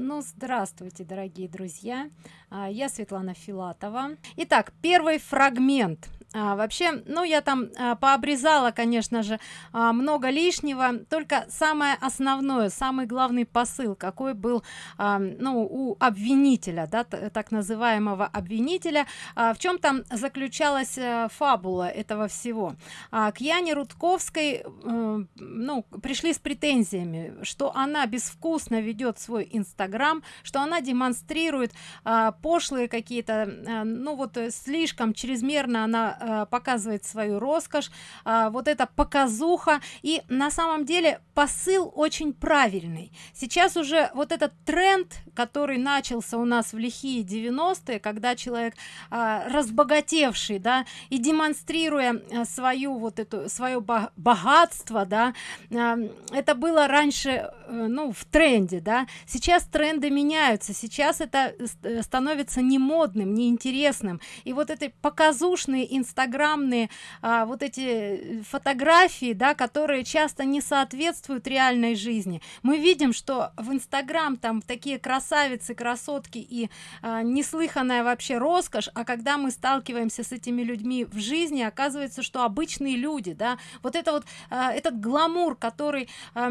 Ну, здравствуйте, дорогие друзья. А, я Светлана Филатова. Итак, первый фрагмент а, вообще ну я там а, пообрезала конечно же а, много лишнего. Только самое основное самый главный посыл какой был а, ну у обвинителя да так называемого обвинителя. А, в чем там заключалась а, фабула этого всего? А, к яне рудковской а, ну пришли с претензиями что она безвкусно ведет свой инстаграм что она демонстрирует а, пошлые какие-то а, ну вот слишком чрезмерно она э, показывает свою роскошь э, вот это показуха. И на самом деле посыл очень правильный. Сейчас уже вот этот тренд который начался у нас в лихие 90-е когда человек э, разбогатевший да и демонстрируя э, свою вот эту свое богатство да э, это было раньше э, ну в тренде да. Сейчас тренды меняются сейчас это э, становится не модным неинтересным и вот эти показушные инстаграмные а, вот эти фотографии да которые часто не соответствуют реальной жизни. Мы видим что в инстаграм там такие красавицы красотки и а, неслыханная вообще роскошь а когда мы сталкиваемся с этими людьми в жизни оказывается что обычные люди да. Вот это вот а, этот гламур который а,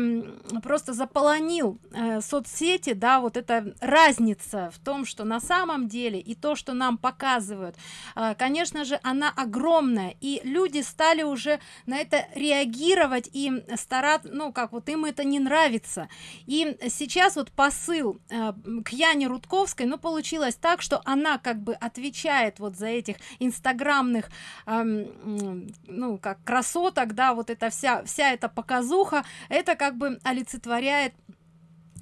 просто заполонил а, соцсети да вот эта разница в том что на самом деле и то что нам показывают а, конечно же она огромная. И люди стали уже на это реагировать и стараться ну как вот им это не нравится. И сейчас вот посыл а, к яне рудковской но получилось так что она как бы отвечает вот за этих инстаграмных ну как красоток да вот эта вся вся эта показуха. Это как бы олицетворяет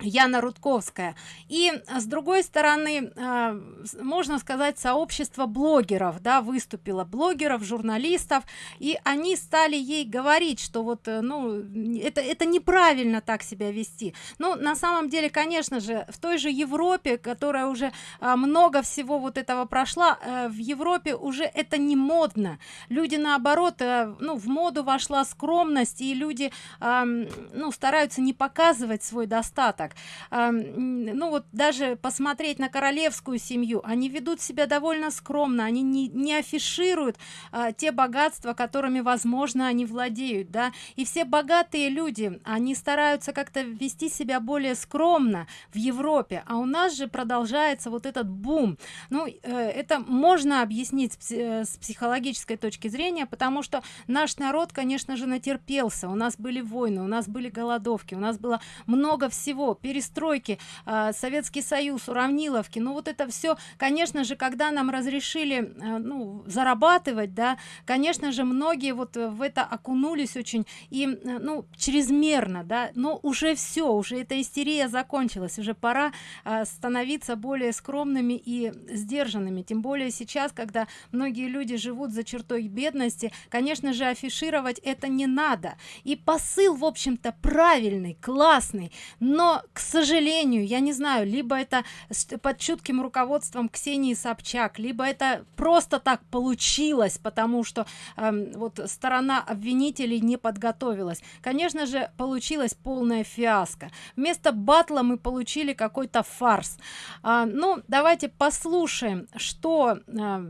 Яна Рудковская. И с другой стороны, а, можно сказать, сообщество блогеров, да, выступило блогеров, журналистов, и они стали ей говорить, что вот, э, ну, это, это неправильно так себя вести. Ну, на самом деле, конечно же, в той же Европе, которая уже много всего вот этого прошла, э, в Европе уже это не модно. Люди, наоборот, э, ну, в моду вошла скромность, и люди, ну, стараются не показывать свой достаток так. Ну вот даже посмотреть на королевскую семью они ведут себя довольно скромно они не, не афишируют э, те богатства которыми возможно они владеют да. И все богатые люди они стараются как-то вести себя более скромно в европе а у нас же продолжается вот этот бум. Ну э, это можно объяснить э, с психологической точки зрения потому что наш народ конечно же натерпелся. У нас были войны у нас были голодовки у нас было много всего перестройки э, советский союз уравниловки. Ну вот это все конечно же когда нам разрешили э, ну зарабатывать да конечно же многие вот в это окунулись очень и э, ну чрезмерно да. Но уже все уже эта истерия закончилась уже пора э, становиться более скромными и сдержанными. Тем более сейчас когда многие люди живут за чертой бедности конечно же афишировать это не надо. И посыл в общем-то правильный классный но к сожалению я не знаю либо это под чутким руководством ксении собчак либо это просто так получилось потому что э, вот сторона обвинителей не подготовилась. Конечно же получилась полная фиаско. Вместо батла мы получили какой-то фарс. А, ну давайте послушаем что э,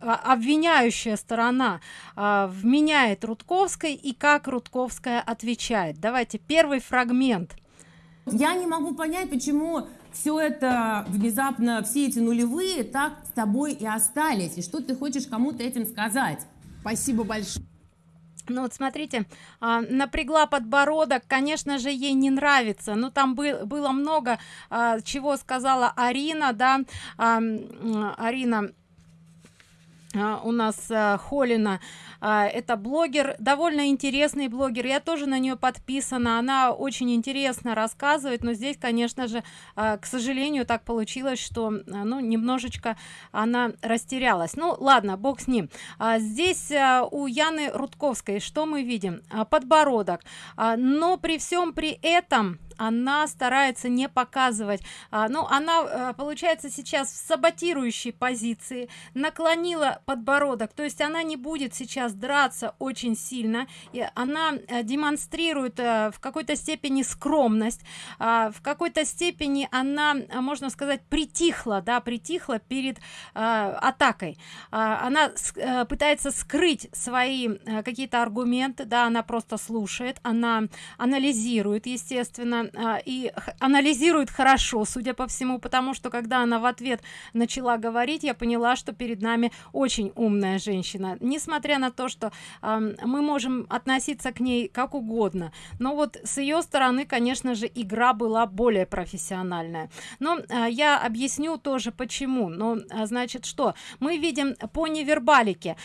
обвиняющая сторона э, вменяет рудковской и как рудковская отвечает. Давайте первый фрагмент я не могу понять, почему все это внезапно, все эти нулевые так с тобой и остались. И что ты хочешь кому-то этим сказать? Спасибо большое. Ну вот смотрите, а, напрягла подбородок, конечно же, ей не нравится. Но там был, было много, а, чего сказала Арина, да, Арина а, у нас а, холина это блогер довольно интересный блогер я тоже на нее подписана она очень интересно рассказывает но здесь конечно же к сожалению так получилось что ну немножечко она растерялась. Ну ладно бог с ним. Здесь у яны рудковской что мы видим? Подбородок. Но при всем при этом она старается не показывать. А, ну она а, получается сейчас в саботирующей позиции наклонила подбородок. То есть она не будет сейчас драться очень сильно. И она а, демонстрирует а, в какой-то степени скромность. А, в какой-то степени она можно сказать притихла да притихла перед атакой. А, она пытается скрыть свои какие-то аргументы да она просто слушает она анализирует естественно и анализирует хорошо судя по всему потому что когда она в ответ начала говорить я поняла что перед нами очень умная женщина. Несмотря на то что мы можем относиться к ней как угодно но вот с ее стороны конечно же игра была более профессиональная. Но э, я объясню тоже почему. Но э, значит что? Мы видим по невербалике.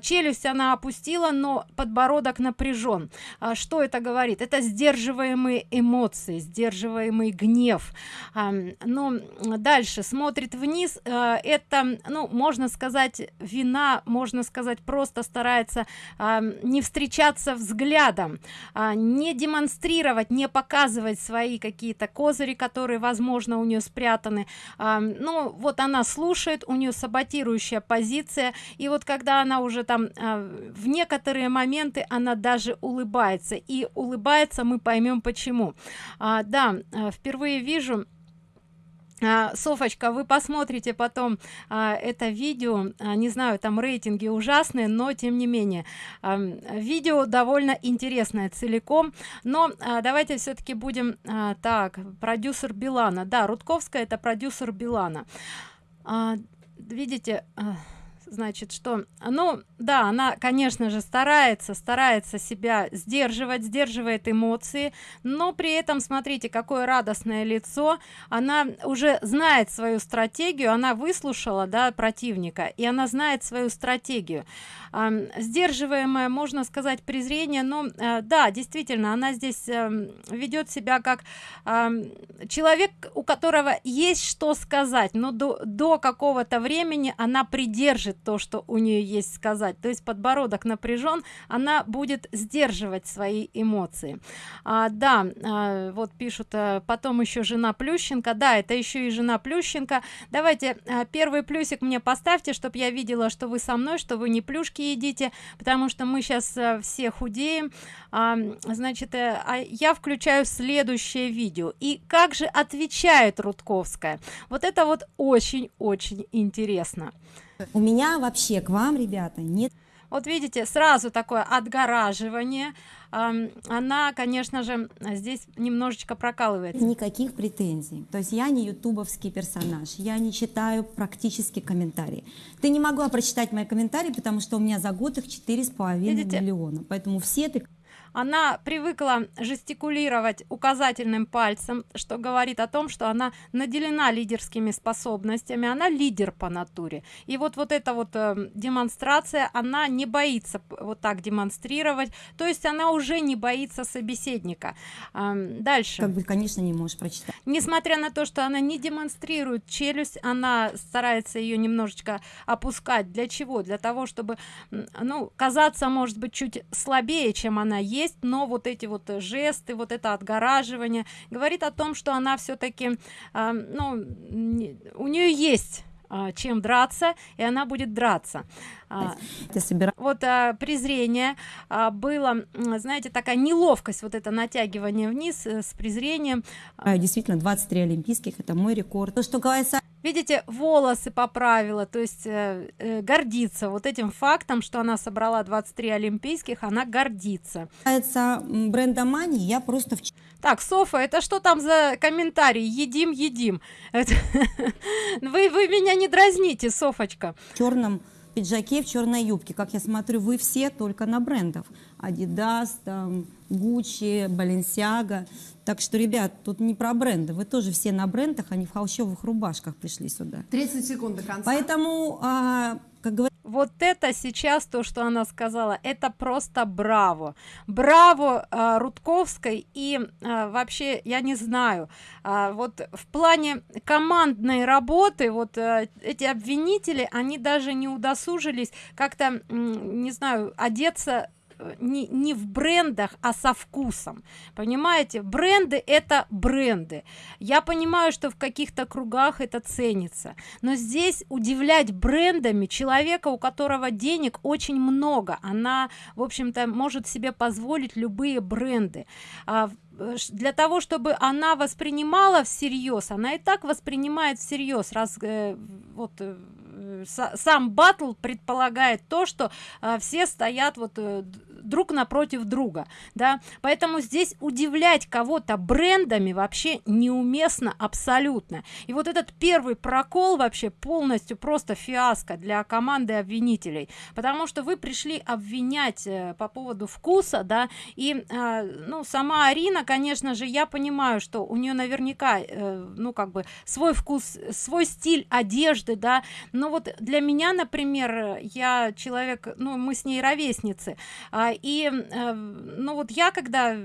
Челюсть она опустила но подбородок напряжен что это говорит? Это сдерживаемые эмоции сдерживаемый гнев. Но дальше смотрит вниз э, это ну можно сказать вина можно сказать просто старается не встречаться взглядом а, не демонстрировать не показывать свои какие-то козыри которые возможно у нее спрятаны. Ну вот она слушает у нее саботирующая позиция и вот когда она уже там а, в некоторые моменты она даже улыбается и улыбается мы поймем почему а, да э, впервые вижу. А, софочка вы посмотрите потом а, это видео. А, не знаю там рейтинги ужасные но тем не менее. А, видео довольно интересное целиком. Но а, давайте все-таки будем а, так продюсер билана. Да рудковская это продюсер билана. А, видите а, значит что ну да она конечно же старается старается себя сдерживать сдерживает эмоции но при этом смотрите какое радостное лицо. Она уже знает свою стратегию она выслушала да противника и она знает свою стратегию. Э, сдерживаемое можно сказать презрение но э, да действительно она здесь э, ведет себя как э, человек у которого есть что сказать но до, до какого-то времени она придержит то что у нее есть сказать. То есть подбородок напряжен она будет сдерживать свои эмоции. А, да а, вот пишут а, потом еще жена плющенко. Да это еще и жена плющенко. Давайте а, первый плюсик мне поставьте чтобы я видела что вы со мной что вы не плюшки едите потому что мы сейчас а, все худеем. А, значит а, я включаю следующее видео. И как же отвечает рудковская? Вот это вот очень очень интересно у меня вообще к вам, ребята, нет... Вот видите, сразу такое отгораживание. Она, конечно же, здесь немножечко прокалывает. Никаких претензий. То есть я не ютубовский персонаж, я не читаю практически комментарии. Ты не могла прочитать мои комментарии, потому что у меня за год их четыре с половиной миллиона. Поэтому все ты она привыкла жестикулировать указательным пальцем что говорит о том что она наделена лидерскими способностями она лидер по натуре. И вот вот эта вот э, демонстрация она не боится вот так демонстрировать то есть она уже не боится собеседника. Э, дальше. Как бы конечно не можешь прочитать. Несмотря на то что она не демонстрирует челюсть она старается ее немножечко опускать. Для чего? Для того чтобы ну казаться может быть чуть слабее чем она есть есть но вот эти вот жесты вот это отгораживание говорит о том что она все-таки э, ну не, у нее есть а, чем драться и она будет драться. А, вот а, презрение а, было знаете такая неловкость вот это натягивание вниз э, с презрением. А, действительно 23 олимпийских это мой рекорд. То что касается видите волосы поправила то есть э, э, гордится вот этим фактом что она собрала 23 олимпийских она гордится. Касается бренда мани я просто в... так софа это что там за комментарий? Едим едим. Вы вы меня не дразните софочка. В черном пиджаке в черной юбке. Как я смотрю вы все только на брендов adidas там Gucci, Balenciaga. Так что, ребят, тут не про бренды. Вы тоже все на брендах, а не в холщовых рубашках пришли сюда. 30 секунд до конца. Поэтому, а, как говорят... Вот это сейчас то, что она сказала, это просто браво. Браво а, Рудковской и а, вообще, я не знаю, а, вот в плане командной работы, вот а, эти обвинители, они даже не удосужились как-то, не знаю, одеться э, не, не в брендах а со вкусом. Понимаете? Бренды это бренды. Я понимаю что в каких-то кругах это ценится. Но здесь удивлять брендами человека у которого денег очень много она в общем-то может себе позволить любые бренды. А, для того чтобы она воспринимала всерьез она и так воспринимает всерьез раз э, вот э, сам батл предполагает то что э, все стоят вот э, друг напротив друга да? Поэтому здесь удивлять кого-то брендами вообще неуместно абсолютно. И вот этот первый прокол вообще полностью просто фиаско для команды обвинителей. Потому что вы пришли обвинять э, по поводу вкуса да? И э, ну сама арина конечно же я понимаю что у нее наверняка э, ну как бы свой вкус свой стиль одежды да? Но вот для меня например я человек ну мы с ней ровесницы а, и э, ну вот я когда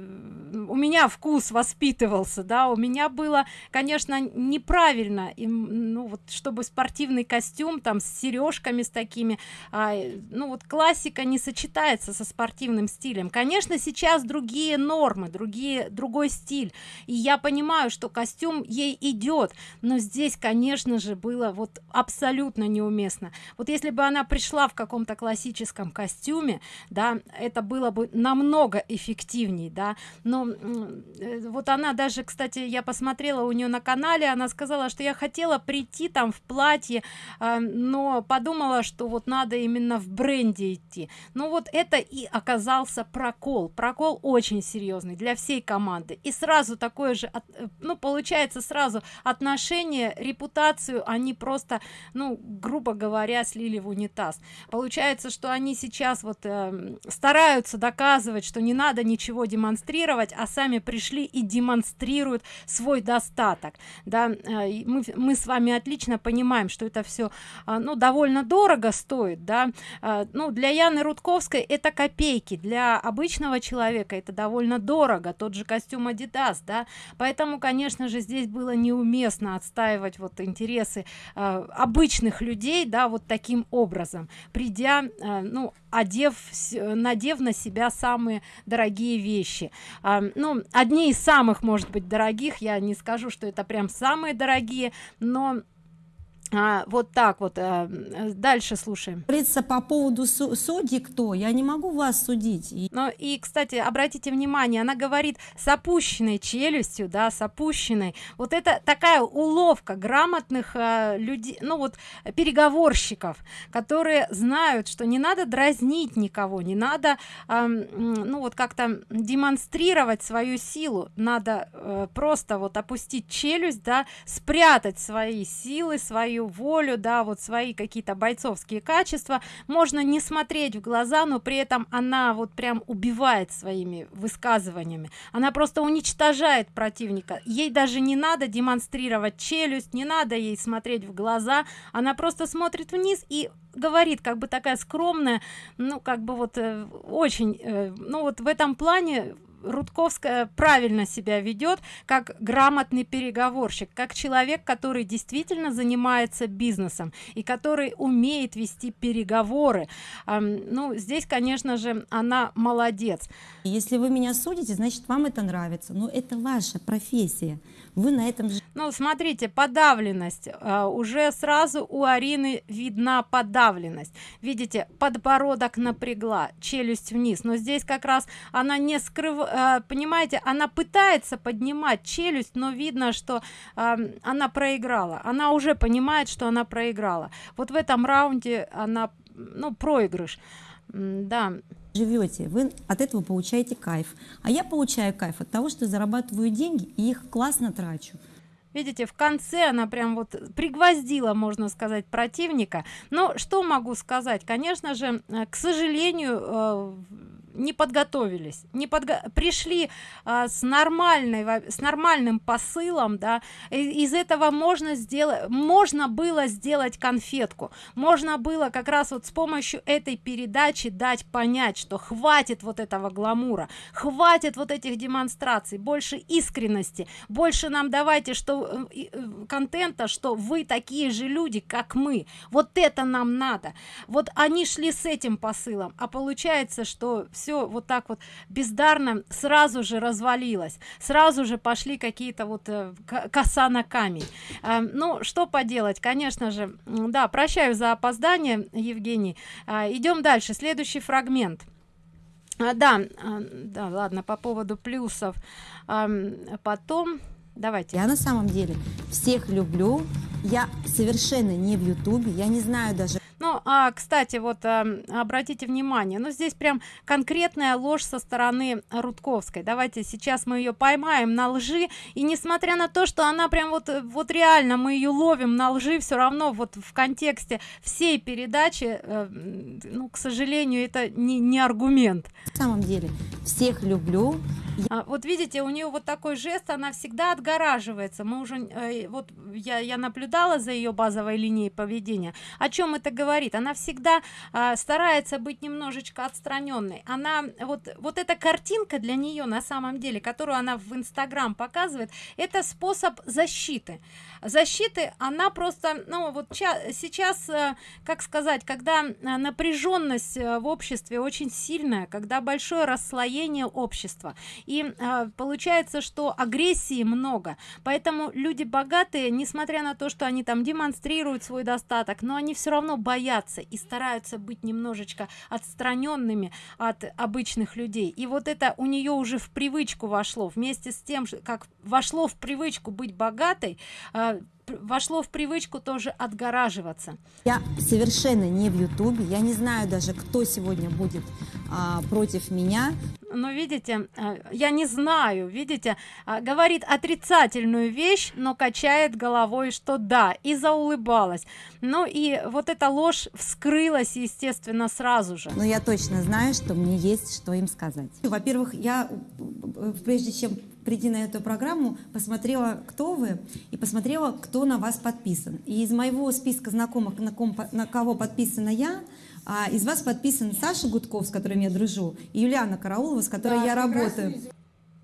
у меня вкус воспитывался да у меня было конечно неправильно и, ну вот чтобы спортивный костюм там с сережками с такими а, ну вот классика не сочетается со спортивным стилем. Конечно сейчас другие нормы другие другой стиль и я понимаю что костюм ей идет но здесь конечно же было вот абсолютно неуместно. Вот если бы она пришла в каком-то классическом костюме да это было бы намного эффективней да. Но э, вот она даже кстати я посмотрела у нее на канале она сказала что я хотела прийти там в платье э, но подумала что вот надо именно в бренде идти. Ну вот это и оказался прокол. Прокол очень серьезный для всей команды. И сразу такое же э, ну получается сразу отношение репутацию они просто ну грубо говоря слили в унитаз. Получается что они сейчас вот э, стараются пытаются доказывать что не надо ничего демонстрировать а сами пришли и демонстрируют свой достаток. Да э, мы, мы с вами отлично понимаем что это все а, ну довольно дорого стоит да. А, ну для яны рудковской это копейки для обычного человека это довольно дорого тот же костюм adidas да. Поэтому конечно же здесь было неуместно отстаивать вот интересы э, обычных людей да вот таким образом придя э, ну одев надев на себя самые дорогие вещи. А, ну одни из самых может быть дорогих я не скажу что это прям самые дорогие но а, вот так вот а, дальше слушаем. Говорится по поводу судьи кто? Я не могу вас судить ну и кстати обратите внимание она говорит с опущенной челюстью да с опущенной. Вот это такая уловка грамотных а, людей ну вот переговорщиков которые знают что не надо дразнить никого не надо а, ну вот как-то демонстрировать свою силу. Надо а, просто вот опустить челюсть да спрятать свои силы свою свою волю да вот свои какие-то бойцовские качества. Можно не смотреть в глаза но при этом она вот прям убивает своими высказываниями. Она просто уничтожает противника. Ей даже не надо демонстрировать челюсть не надо ей смотреть в глаза. Она просто смотрит вниз и говорит как бы такая скромная ну как бы вот э, очень э, ну вот в этом плане Рудковская правильно себя ведет как грамотный переговорщик, как человек, который действительно занимается бизнесом и который умеет вести переговоры. Ну, здесь, конечно же, она молодец. Если вы меня судите, значит, вам это нравится. Но это ваша профессия вы на этом ну смотрите подавленность а, уже сразу у арины видна подавленность. Видите подбородок напрягла челюсть вниз. Но здесь как раз она не скрыв а, понимаете она пытается поднимать челюсть но видно что а, она проиграла. Она уже понимает что она проиграла. Вот в этом раунде она ну проигрыш. Да. Живете вы от этого получаете кайф. А я получаю кайф от того что зарабатываю деньги и их классно трачу видите в конце она прям вот пригвоздила можно сказать противника. Но что могу сказать? Конечно же э, к сожалению э, не подготовились не подго пришли а, с нормальной с нормальным посылом да. Из этого можно сделать можно было сделать конфетку. Можно было как раз вот с помощью этой передачи дать понять что хватит вот этого гламура хватит вот этих демонстраций больше искренности больше нам давайте что э, э, контента что вы такие же люди как мы. Вот это нам надо. Вот они шли с этим посылом а получается что все все вот так вот бездарно сразу же развалилось сразу же пошли какие-то вот э, коса на камень. Э, ну что поделать конечно же да прощаю за опоздание евгений. Э, идем дальше следующий фрагмент. А, да а, да ладно по поводу плюсов. А, потом давайте. Я на самом деле всех люблю я совершенно не в ютубе я не знаю даже. Ну а кстати вот а, обратите внимание ну здесь прям конкретная ложь со стороны рудковской. Давайте сейчас мы ее поймаем на лжи и несмотря на то что она прям вот вот реально мы ее ловим на лжи все равно вот в контексте всей передачи э, ну к сожалению это не, не аргумент. На самом деле всех люблю. А, вот видите у нее вот такой жест она всегда отгораживается. Мы уже э, вот я я наблюдала за ее базовой линией поведения. О чем это говорит? Она всегда э, старается быть немножечко отстраненной она вот вот эта картинка для нее на самом деле которую она в инстаграм показывает это способ защиты. Защиты она просто ну вот сейчас э, как сказать когда э, напряженность э, в обществе очень сильная когда большое расслоение общества и э, получается что агрессии много. Поэтому люди богатые несмотря на то что они там демонстрируют свой достаток но они все равно боятся и стараются быть немножечко отстраненными от обычных людей. И вот это у нее уже в привычку вошло. Вместе с тем как вошло в привычку быть богатой э, вошло в привычку тоже отгораживаться. Я совершенно не в ютубе я не знаю даже кто сегодня будет а, против меня. Но видите э, я не знаю видите а, говорит отрицательную вещь но качает головой что да и заулыбалась. Ну и вот эта ложь вскрылась естественно сразу же. Но я точно знаю что мне есть что им сказать. Во-первых я э, прежде чем прийти на эту программу посмотрела кто вы и посмотрела кто на вас подписан и из моего списка знакомых на, ком, на кого подписана я а из вас подписан Саша Гудков, с которым я дружу, и Юлиана Караулова, с которой да, я работаю.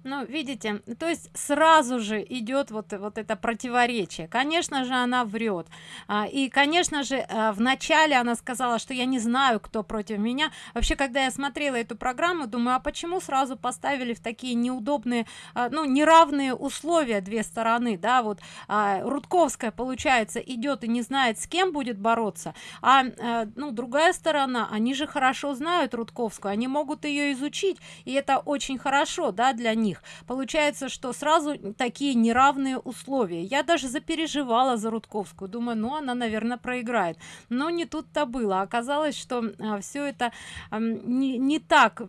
Ну, видите, то есть сразу же идет вот, вот это противоречие. Конечно же, она врет. А, и, конечно же, а, в начале она сказала, что я не знаю, кто против меня. Вообще, когда я смотрела эту программу, думаю, а почему сразу поставили в такие неудобные, а, ну, неравные условия две стороны, да, вот Рудковская, получается, идет и не знает, с кем будет бороться, а, ну, другая сторона, они же хорошо знают Рудковскую, они могут ее изучить, и это очень хорошо, да, для них них получается что сразу такие неравные условия. Я даже запереживала за рудковскую. Думаю ну она наверное проиграет. Но не тут-то было. Оказалось что а, все это не, не так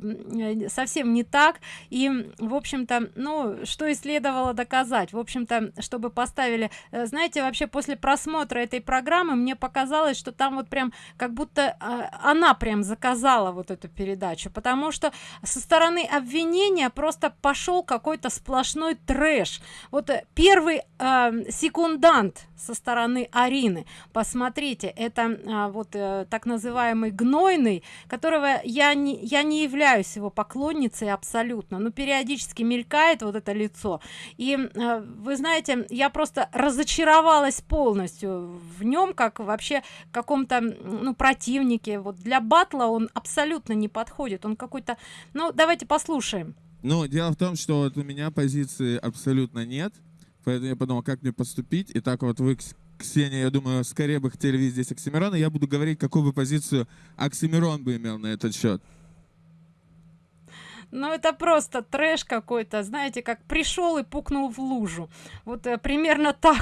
совсем не так. И в общем-то ну что и следовало доказать. В общем-то чтобы поставили э, знаете вообще после просмотра этой программы мне показалось что там вот прям как будто а, она прям заказала вот эту передачу. Потому что со стороны обвинения просто пошел пошел какой-то сплошной трэш. Вот э, первый э, секундант со стороны арины. Посмотрите это э, вот э, так называемый гнойный которого я не я не являюсь его поклонницей абсолютно. Но периодически мелькает вот это лицо. И э, вы знаете я просто разочаровалась полностью в нем как вообще каком-то ну противнике. Вот для батла он абсолютно не подходит. Он какой-то ну давайте послушаем ну, дело в том, что вот у меня позиции абсолютно нет, поэтому я подумал, как мне поступить. И так вот вы, Ксения, я думаю, скорее бы хотели видеть здесь Оксимирона. Я буду говорить, какую бы позицию Оксимирон бы имел на этот счет ну это просто трэш какой-то знаете как пришел и пукнул в лужу. Вот э, примерно так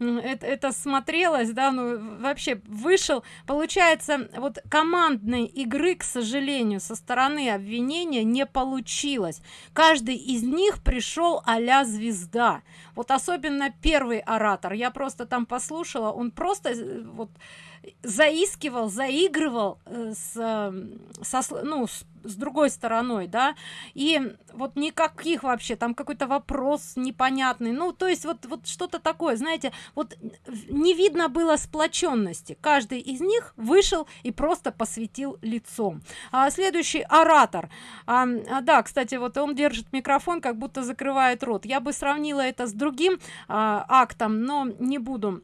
это, это смотрелось да ну вообще вышел. Получается вот командной игры к сожалению со стороны обвинения не получилось. Каждый из них пришел а звезда. Вот особенно первый оратор. Я просто там послушала он просто э, вот заискивал заигрывал э, с, со, ну, с, с другой стороной да. И вот никаких вообще там какой-то вопрос непонятный. Ну то есть вот вот что-то такое знаете вот не видно было сплоченности. Каждый из них вышел и просто посветил лицом. А следующий оратор. А, а, да кстати вот он держит микрофон как будто закрывает рот. Я бы сравнила это с другим а, актом но не буду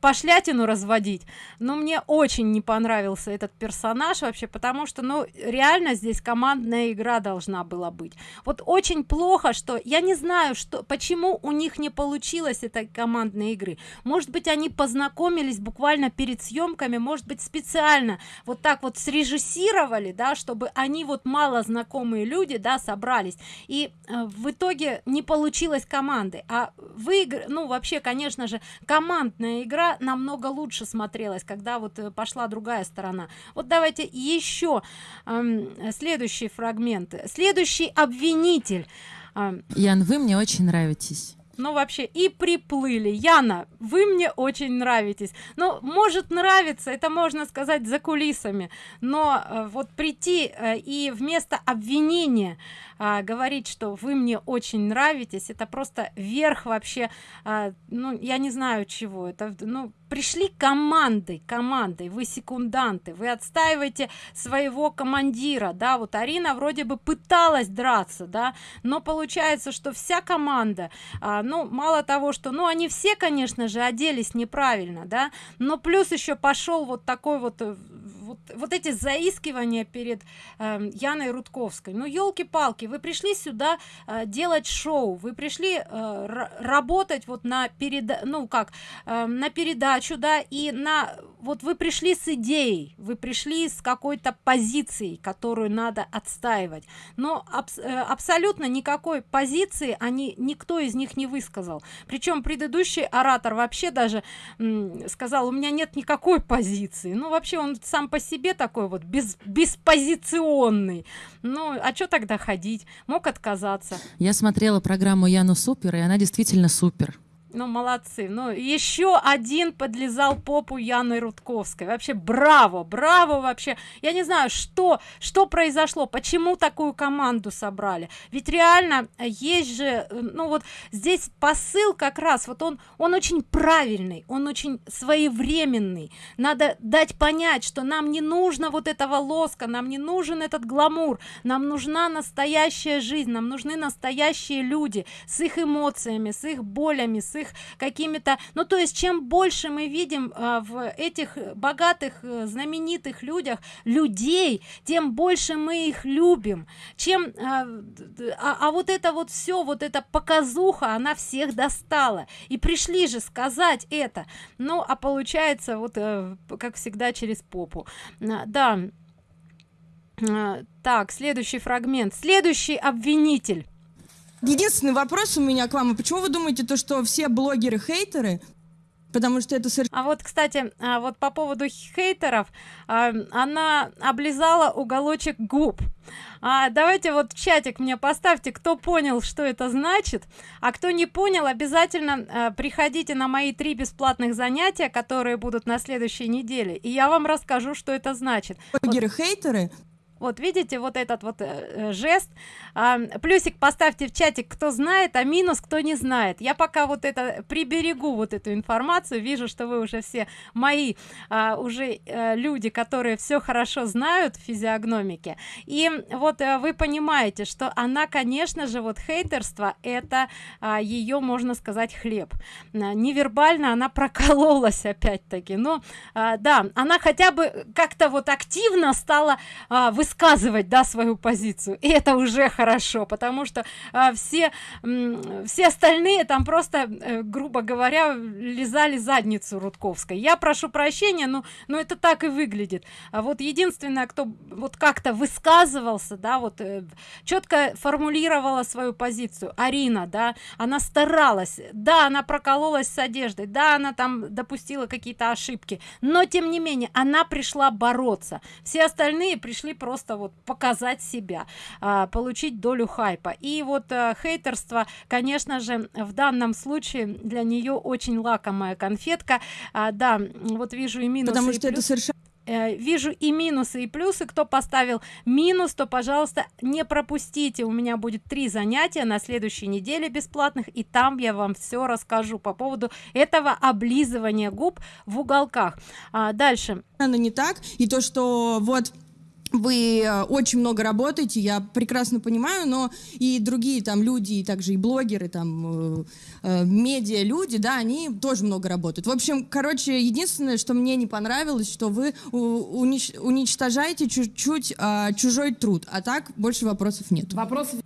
пошлятину разводить. Но мне очень не понравился этот персонаж вообще потому что ну реально здесь командная игра должна была быть. Вот очень плохо что я не знаю что почему у них не получилось этой командной игры. Может быть они познакомились буквально перед съемками может быть специально вот так вот срежиссировали да чтобы они вот мало знакомые люди да собрались. И э, в итоге не получилось команды. А выигр ну вообще конечно же командная игра намного лучше смотрелась когда вот э, пошла другая сторона. Вот давайте еще э, следующий фрагмент. Следующий обвинитель. Э, ян вы мне очень нравитесь ну вообще и приплыли. Яна вы мне очень нравитесь. Ну может нравится это можно сказать за кулисами. Но э, вот прийти э, и вместо обвинения а, говорить что вы мне очень нравитесь это просто верх вообще а, ну я не знаю чего. Это ну пришли командой командой. Вы секунданты вы отстаиваете своего командира да. Вот арина вроде бы пыталась драться да но получается что вся команда а, ну мало того что ну они все конечно же оделись неправильно да но плюс еще пошел вот такой вот э, вот, вот эти заискивания перед э, Яной Рудковской. Ну, елки-палки, вы пришли сюда э, делать шоу, вы пришли э, работать вот на переда, ну как, э, на передачу, да, и на вот вы пришли с идеей, вы пришли с какой-то позицией, которую надо отстаивать. Но аб э, абсолютно никакой позиции они никто из них не высказал. Причем предыдущий оратор вообще даже сказал, у меня нет никакой позиции. Ну, вообще он сам по себе такой вот без, беспозиционный. Ну, а что тогда ходить? Мог отказаться. Я смотрела программу Яну Супер, и она действительно супер ну молодцы. Ну еще один подлезал попу яны рудковской. Вообще браво браво вообще. Я не знаю что что произошло почему такую команду собрали. Ведь реально есть же э, ну вот здесь посыл как раз вот он он очень правильный он очень своевременный. Надо дать понять что нам не нужно вот этого лоска нам не нужен этот гламур нам нужна настоящая жизнь нам нужны настоящие люди с их эмоциями с их болями с их их какими-то. Ну то есть чем больше мы видим а, в этих богатых э, знаменитых людях людей тем больше мы их любим. Чем а, а, а вот это вот все вот эта показуха она всех достала. И пришли же сказать это. Ну а получается вот э, как всегда через попу. Да. Так следующий фрагмент. Следующий обвинитель Единственный вопрос у меня к вам. А почему вы думаете, то, что все блогеры хейтеры? Потому что это совершенно... А вот, кстати, а вот по поводу хейтеров, а, она облизала уголочек губ. А, давайте вот в чатик мне поставьте, кто понял, что это значит, а кто не понял, обязательно приходите на мои три бесплатных занятия, которые будут на следующей неделе, и я вам расскажу, что это значит. Блогеры-хейтеры вот видите вот этот вот э, э, жест. А, плюсик поставьте в чатик кто знает а минус кто не знает. Я пока вот это приберегу вот эту информацию. Вижу что вы уже все мои а, уже а, люди которые все хорошо знают физиогномики и вот а, вы понимаете что она конечно же вот хейтерство это а, ее можно сказать хлеб. Невербально она прокололась опять-таки. Но а, да она хотя бы как-то вот активно стала а, высказывать да свою позицию. И это уже хорошо потому что а, все все остальные там просто э, грубо говоря лизали задницу рудковской. Я прошу прощения но но это так и выглядит. А вот единственное кто вот как-то высказывался да вот э, четко формулировала свою позицию. Арина да она старалась. Да она прокололась с одеждой да она там допустила какие-то ошибки но тем не менее она пришла бороться. Все остальные пришли просто просто вот показать себя а, получить долю хайпа. И вот а, хейтерство конечно же в данном случае для нее очень лакомая конфетка. А, да вот вижу и минус потому что это совершенно э, вижу и минусы и плюсы. Кто поставил минус то пожалуйста не пропустите. У меня будет три занятия на следующей неделе бесплатных и там я вам все расскажу по поводу этого облизывания губ в уголках. А, дальше. Она не так. И то что вот вы э, очень много работаете, я прекрасно понимаю, но и другие там люди, и также и блогеры, там, э, э, медиа люди, да, они тоже много работают. В общем, короче, единственное, что мне не понравилось, что вы унич- уничтожаете чуть-чуть а, чужой труд, а так больше вопросов нет. Вопросов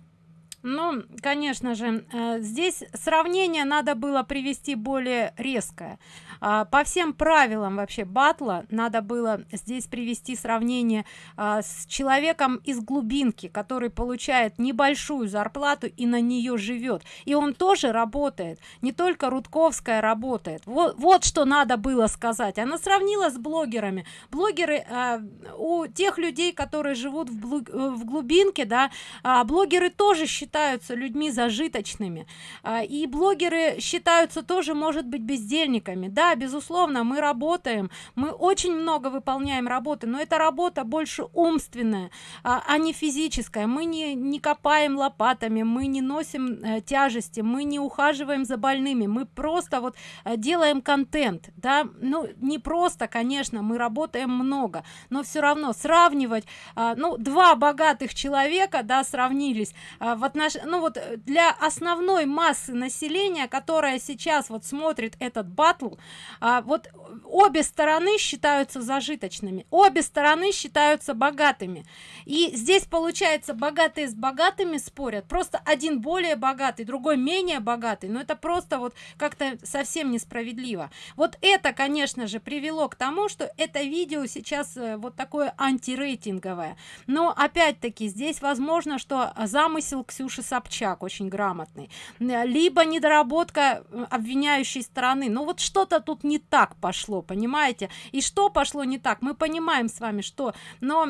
Ну, конечно же, э, здесь сравнение надо было привести более резкое. А, По всем правилам вообще батла надо было здесь привести сравнение а, с человеком из глубинки, который получает небольшую зарплату и на нее живет. И он тоже работает. Не только Рудковская работает. Вот, вот что надо было сказать. Она сравнила с блогерами. Блогеры а, у тех людей, которые живут в, блу- э, в глубинке, да, а, блогеры тоже считаются людьми зажиточными А, и блогеры считаются тоже может быть бездельниками да безусловно мы работаем. Мы очень много выполняем работы но эта работа больше умственная а, а не физическая. Мы не не копаем лопатами мы не носим э, тяжести мы не ухаживаем за больными. Мы просто вот э, делаем контент да. Ну не просто конечно мы работаем много но все равно сравнивать а, ну два богатых человека да сравнились а, в отнош... ну вот э, для основной массы населения которая сейчас вот смотрит этот батл а, вот обе стороны считаются зажиточными обе стороны считаются богатыми. И здесь получается богатые с богатыми спорят просто один более богатый другой менее богатый но это просто вот как-то совсем несправедливо. Вот это конечно же привело к тому что это видео сейчас э, вот такое антирейтинговое. Но опять-таки здесь возможно что замысел ксюши собчак очень грамотный. Н- либо недоработка э, обвиняющей стороны. Ну вот что-то тут не так пошло понимаете? И что пошло не так? Мы понимаем с вами что но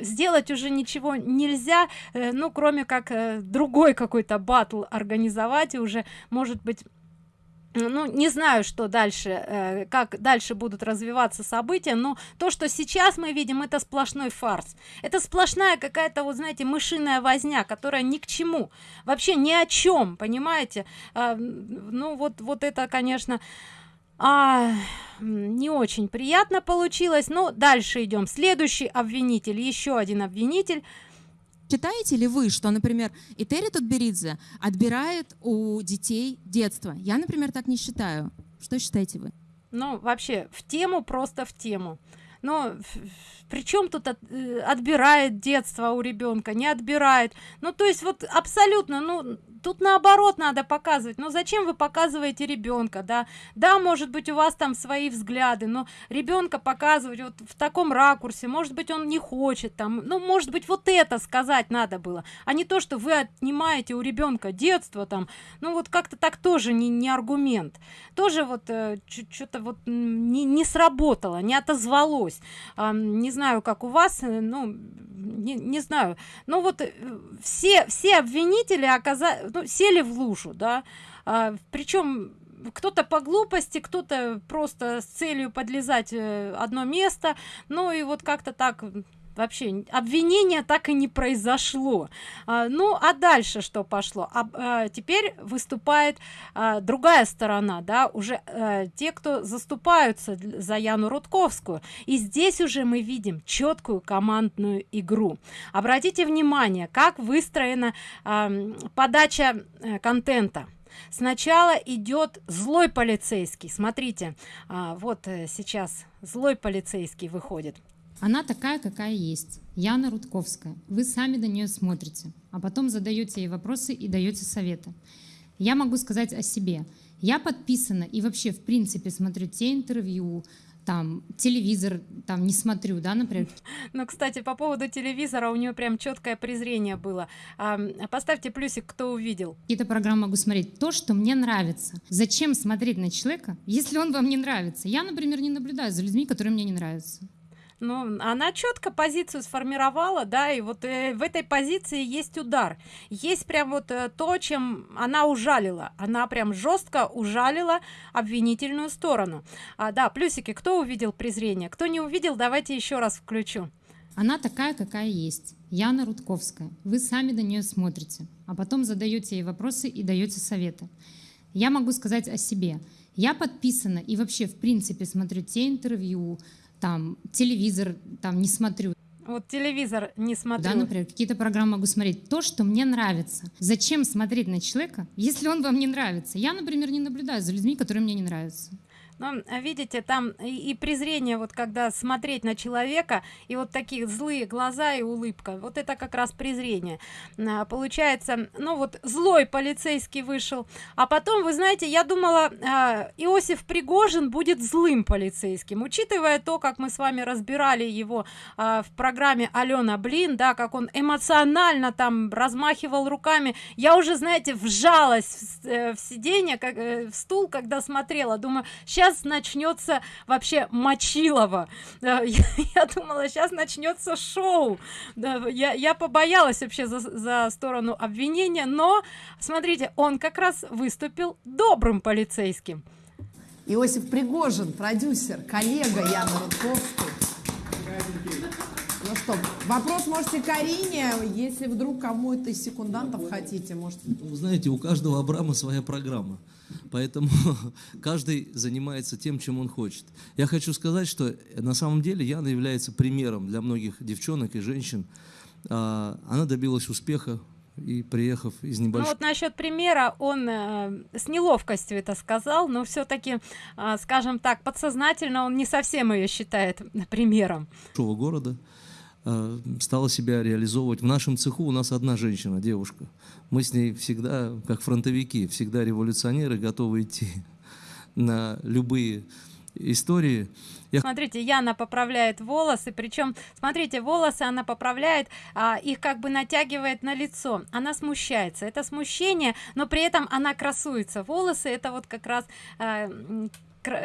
сделать уже ничего нельзя э, ну кроме как э, другой какой-то батл организовать и уже может быть ну не знаю что дальше э, как дальше будут развиваться события но то что сейчас мы видим это сплошной фарс. Это сплошная какая-то вот знаете мышиная возня которая ни к чему вообще ни о чем понимаете? Ну вот вот это конечно а, не очень приятно получилось но дальше идем следующий обвинитель еще один обвинитель Считаете ли вы, что, например, Этери Тутберидзе отбирает у детей детство? Я, например, так не считаю. Что считаете вы? ну вообще в тему просто в тему но причем тут от- э, отбирает детство у ребенка не отбирает ну то есть вот абсолютно ну тут наоборот надо показывать. Ну зачем вы показываете ребенка да? Да может быть у вас там свои взгляды но ребенка показывать вот в таком ракурсе может быть он не хочет там. Ну может быть вот это сказать надо было а не то что вы отнимаете у ребенка детство там. Ну вот как-то так тоже не, не аргумент. Тоже вот что-то вот не, не сработало не отозвалось. А, не знаю как у вас э, ну не, не знаю. Ну вот э, все все обвинители оказались сели в лужу да. Причем кто-то по глупости кто-то просто с целью подлезать э, одно место. Ну и вот как-то так вообще обвинения так и не произошло. А, ну а дальше что пошло? А, а, теперь выступает а, другая сторона да уже э, те кто заступаются за яну рудковскую. И здесь уже мы видим четкую командную игру. Обратите внимание как выстроена ам, подача э, контента. Сначала идет злой полицейский. Смотрите а, вот э, сейчас злой полицейский выходит Она такая, какая есть. Яна Рудковская. Вы сами до нее смотрите, а потом задаете ей вопросы и даете советы. Я могу сказать о себе. Я подписана и вообще, в принципе, смотрю те интервью, там, телевизор, там, не смотрю, да, например. Ну, кстати, по поводу телевизора у нее прям четкое презрение было. А, поставьте плюсик, кто увидел. Какие-то программы могу смотреть. То, что мне нравится. Зачем смотреть на человека, если он вам не нравится? Я, например, не наблюдаю за людьми, которые мне не нравятся. Ну, она четко позицию сформировала, да, и вот э, в этой позиции есть удар. Есть прям вот э, то, чем она ужалила. Она прям жестко ужалила обвинительную сторону. А, да, плюсики, кто увидел презрение? Кто не увидел, давайте еще раз включу. Она такая, какая есть. Яна Рудковская. Вы сами до нее смотрите, а потом задаете ей вопросы и даете советы. Я могу сказать о себе. Я подписана и вообще, в принципе, смотрю те интервью, там, телевизор, там, не смотрю. Вот телевизор не смотрю. Да, например, какие-то программы могу смотреть. То, что мне нравится. Зачем смотреть на человека, если он вам не нравится? Я, например, не наблюдаю за людьми, которые мне не нравятся. Ну, видите, там и, и презрение, вот когда смотреть на человека, и вот такие злые глаза и улыбка, вот это как раз презрение. А, получается, ну вот злой полицейский вышел, а потом, вы знаете, я думала, а, Иосиф Пригожин будет злым полицейским, учитывая то, как мы с вами разбирали его а, в программе Алена Блин, да, как он эмоционально там размахивал руками, я уже, знаете, вжалась в, э, в сиденье, как, э, в стул, когда смотрела, думаю, сейчас сейчас начнется вообще мочилово. Я, я думала сейчас начнется шоу. Я, я побоялась вообще за, за сторону обвинения но смотрите он как раз выступил добрым полицейским. Иосиф Пригожин, продюсер, коллега Яны Рудковской. Ну что, вопрос можете Карине, если вдруг кому-то из секундантов хотите, может. Вы знаете, у каждого Абрама своя программа, поэтому каждый занимается тем, чем он хочет. Я хочу сказать, что на самом деле Яна является примером для многих девчонок и женщин. А, она добилась успеха и приехав из небольшого... Ну вот насчет примера, он э, с неловкостью это сказал, но все-таки, э, скажем так, подсознательно он не совсем ее считает примером. города, стала себя реализовывать. В нашем цеху у нас одна женщина, девушка. Мы с ней всегда, как фронтовики, всегда революционеры, готовы идти на любые истории. Я... Смотрите, Яна поправляет волосы, причем, смотрите, волосы она поправляет, а, их как бы натягивает на лицо. Она смущается, это смущение, но при этом она красуется. Волосы это вот как раз а,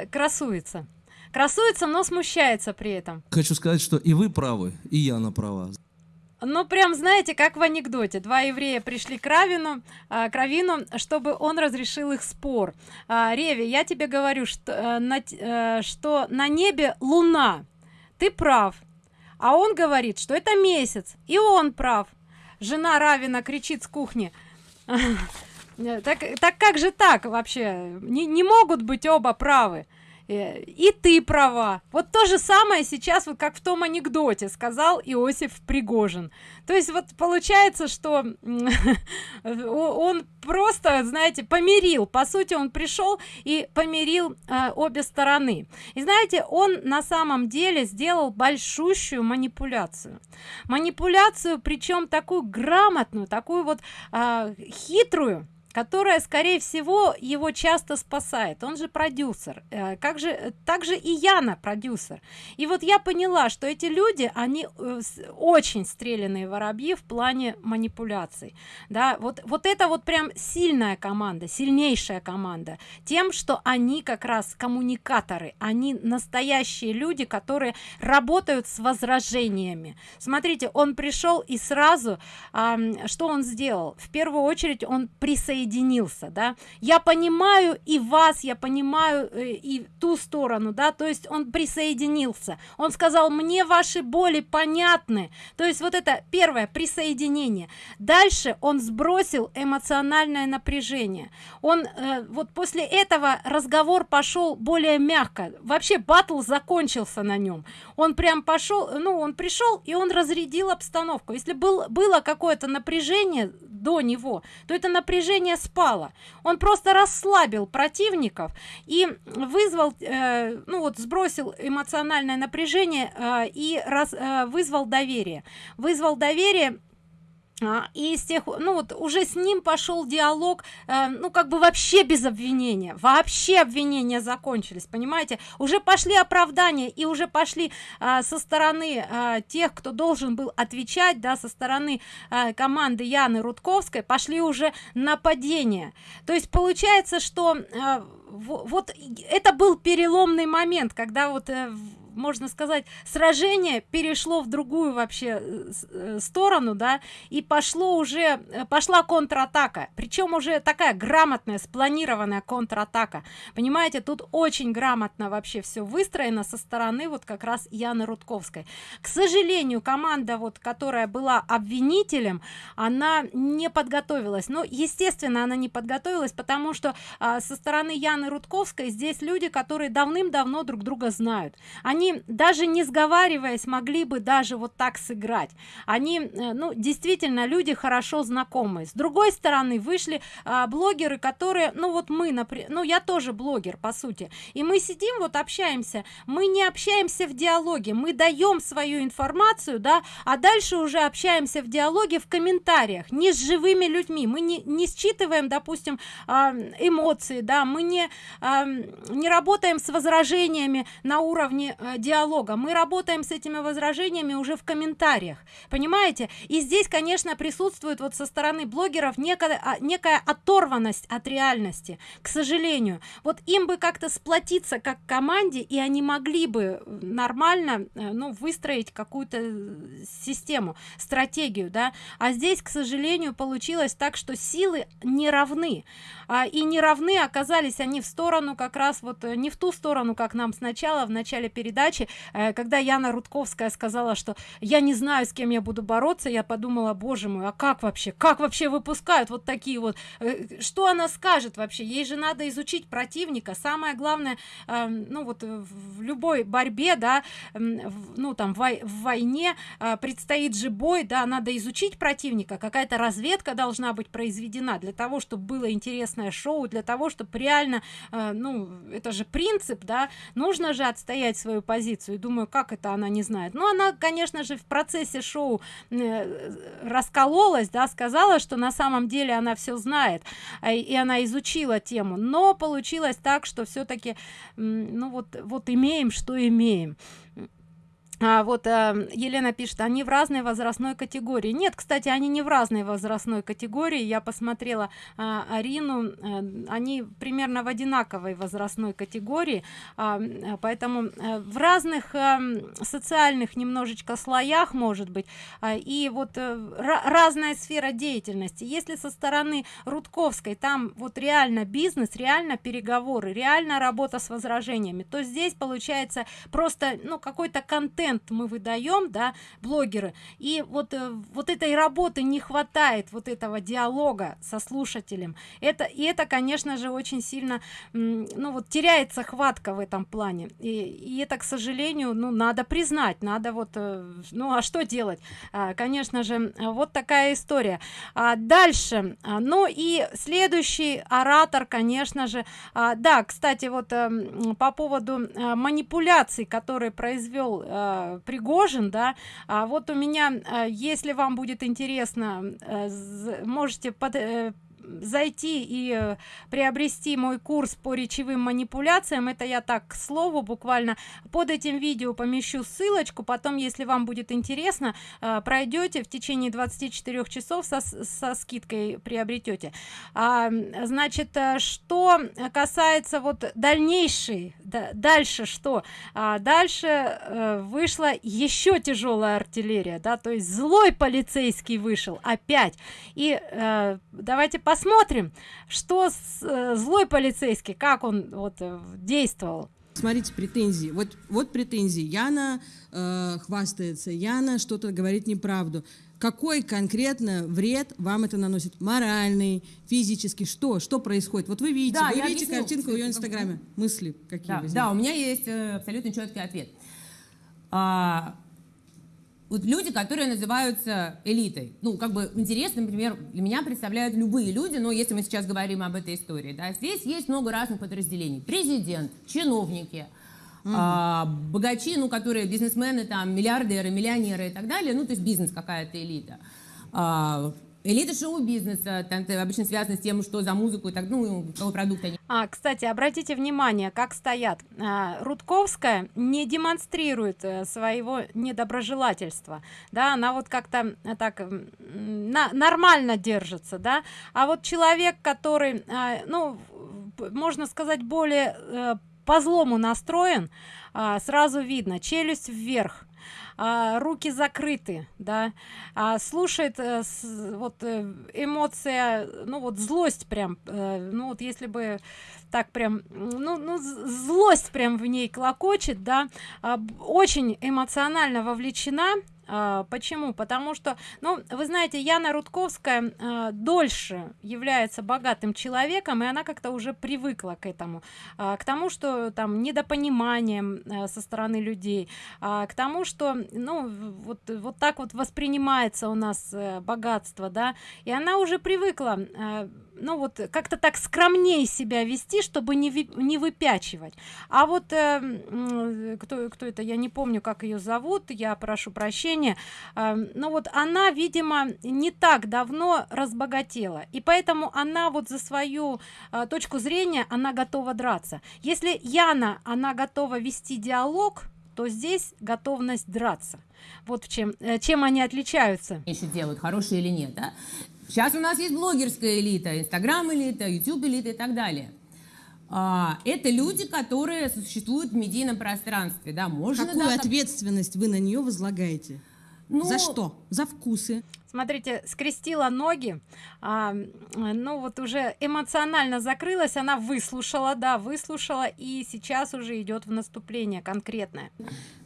красуется красуется но смущается при этом. Хочу сказать что и вы правы и я на права. Ну прям знаете как в анекдоте. Два еврея пришли к равину а, к равину чтобы он разрешил их спор. А, реви я тебе говорю что а, на, а, что на небе луна. Ты прав а он говорит что это месяц и он прав. Жена равина кричит с кухни. Так так как же так вообще? Не, не могут быть оба правы. Э, и ты права. Вот то же самое сейчас вот как в том анекдоте сказал иосиф пригожин. То есть вот получается что он просто знаете помирил. По сути он пришел и помирил э, обе стороны. И знаете он на самом деле сделал большущую манипуляцию. Манипуляцию причем такую грамотную такую вот э, хитрую которая скорее всего его часто спасает. Он же продюсер. Э, как же также и яна продюсер. И вот я поняла что эти люди они э, очень стрелянные воробьи в плане манипуляций. Да вот вот это вот прям сильная команда сильнейшая команда. Тем что они как раз коммуникаторы. Они настоящие люди которые работают с возражениями. Смотрите он пришел и сразу э, что он сделал? В первую очередь он присоединился присоединился да. Я понимаю и вас я понимаю э, и ту сторону да то есть он присоединился. Он сказал мне ваши боли понятны то есть вот это первое присоединение. Дальше он сбросил эмоциональное напряжение. Он э, вот после этого разговор пошел более мягко. Вообще батл закончился на нем он прям пошел ну он пришел и он разрядил обстановку. Если был было какое-то напряжение до него то это напряжение спало он просто расслабил противников и вызвал э, ну вот сбросил эмоциональное напряжение э, и раз, э, вызвал доверие. Вызвал доверие и с тех ну вот уже с ним пошел диалог э, ну как бы вообще без обвинения вообще обвинения закончились понимаете? Уже пошли оправдания и уже пошли э, со стороны э, тех кто должен был отвечать да со стороны э, команды яны рудковской пошли уже нападения. То есть получается что э, вот это был переломный момент когда вот э, можно сказать сражение перешло в другую вообще э, э, сторону да и пошло уже э, пошла контратака. Причем уже такая грамотная спланированная контратака. Понимаете тут очень грамотно вообще все выстроено со стороны вот как раз яны рудковской. К сожалению команда вот которая была обвинителем она не подготовилась. Но естественно она не подготовилась потому что а, со стороны яны рудковской здесь люди которые давным-давно друг друга знают. Они они даже не сговариваясь могли бы даже вот так сыграть. Они э, ну действительно люди хорошо знакомые. С другой стороны вышли а, блогеры которые ну вот мы например ну я тоже блогер по сути. И мы сидим вот общаемся. Мы не общаемся в диалоге. Мы даем свою информацию да а дальше уже общаемся в диалоге в комментариях. Не с живыми людьми. Мы не, не считываем допустим а, эмоции да. Мы не а, не работаем с возражениями на уровне а, диалога. Мы работаем с этими возражениями уже в комментариях понимаете? И здесь конечно присутствует вот со стороны блогеров некая а, некая оторванность от реальности к сожалению. Вот им бы как-то сплотиться как команде и они могли бы нормально э, ну выстроить какую-то систему стратегию да. А здесь к сожалению получилось так что силы не равны. А, и не равны оказались они в сторону как раз вот э, не в ту сторону как нам сначала в начале передачи э, когда яна рудковская сказала что я не знаю с кем я буду бороться я подумала боже мой а как вообще? Как вообще выпускают вот такие вот? Э, что она скажет вообще? Ей же надо изучить противника. Самое главное э, ну вот в любой борьбе да ну там в, войне э, предстоит же бой да надо изучить противника. Какая-то разведка должна быть произведена для того чтобы было интересное шоу для того чтобы реально э, ну это же принцип да. Нужно же отстоять свою позицию и думаю как это она не знает. Ну она конечно же в процессе шоу э, раскололась да сказала что на самом деле она все знает э, и она изучила тему. Но получилось так что все-таки ну вот вот имеем что имеем а, вот а, елена пишет они в разной возрастной категории нет кстати они не в разной возрастной категории. Я посмотрела а, арину а, они примерно в одинаковой возрастной категории. А, поэтому а, в разных а, социальных немножечко слоях может быть а, и вот а, разная сфера деятельности. Если со стороны рудковской там вот реально бизнес реально переговоры реально работа с возражениями то здесь получается просто ну какой-то контент контент мы выдаем да блогеры. И вот э, вот этой работы не хватает вот этого диалога со слушателем. Это и это конечно же очень сильно ну вот теряется хватка в этом плане. И, и это к сожалению ну надо признать надо вот э, ну а что делать? А, конечно же вот такая история. А дальше а, ну и следующий оратор конечно же. А, да кстати вот а, по поводу а, манипуляций которые произвел Пригожин, да, а вот у меня, э, если вам будет интересно, э, можете под, э, зайти и э, приобрести мой курс по речевым манипуляциям. Это я так к слову буквально под этим видео помещу ссылочку. Потом если вам будет интересно э, пройдете в течение 24 часов со, со скидкой приобретете. А, значит э, что касается вот дальнейшей да, дальше что? А, дальше вышла еще тяжелая артиллерия да то есть злой полицейский вышел опять. И э, давайте посмотрим посмотрим что с, э, злой полицейский как он вот э, действовал. Смотрите претензии. Вот вот претензии. Яна э, хвастается. Яна что-то говорит неправду. Какой конкретно вред вам это наносит? Моральный физический? Что? Что происходит? Вот вы видите да, вы видите объясню. картинку в ее инстаграме? мысли какие да, да у меня есть э, абсолютно четкий ответ. А, вот люди, которые называются элитой. Ну, как бы интересно, например, для меня представляют любые люди, но если мы сейчас говорим об этой истории, да, здесь есть много разных подразделений. Президент, чиновники, угу. а, богачи, ну, которые бизнесмены, там, миллиардеры, миллионеры и так далее, ну, то есть бизнес какая-то элита. А, Элита шоу-бизнеса, там это обычно связано с тем, что за музыку и так, ну, какой продукт они. А, кстати, обратите внимание, как стоят. А, Рудковская не демонстрирует а, своего недоброжелательства, да, она вот как-то а, так нормально держится, да, а вот человек, который, а, ну, можно сказать, более по злому настроен, а, сразу видно, челюсть вверх, а, руки закрыты да а, слушает с, вот э, эмоция ну вот злость прям а, ну вот если бы так прям ну, ну злость прям в ней клокочет да а, очень эмоционально вовлечена почему? Потому что, ну, вы знаете, Яна Рудковская а, дольше является богатым человеком, и она как-то уже привыкла к этому, а, к тому, что там недопониманием а, со стороны людей, а, к тому, что, ну, вот, вот так вот воспринимается у нас а, богатство, да, и она уже привыкла а, ну вот как-то так скромнее себя вести чтобы не ви- не выпячивать. А вот э, м, кто кто это я не помню как ее зовут я прошу прощения. Э, ну вот она видимо не так давно разбогатела и поэтому она вот за свою э, точку зрения она готова драться. Если яна она готова вести диалог то здесь готовность драться. Вот в чем э, чем они отличаются. Еще делают, хорошие или нет, да? Сейчас у нас есть блогерская элита, инстаграм элита, ютуб элита и так далее. А, это люди, которые существуют в медийном пространстве, да, можно... Какую да, ответственность вы на нее возлагаете? Ну, За что? За вкусы? Смотрите скрестила ноги а, ну вот уже эмоционально закрылась она выслушала да выслушала и сейчас уже идет в наступление конкретное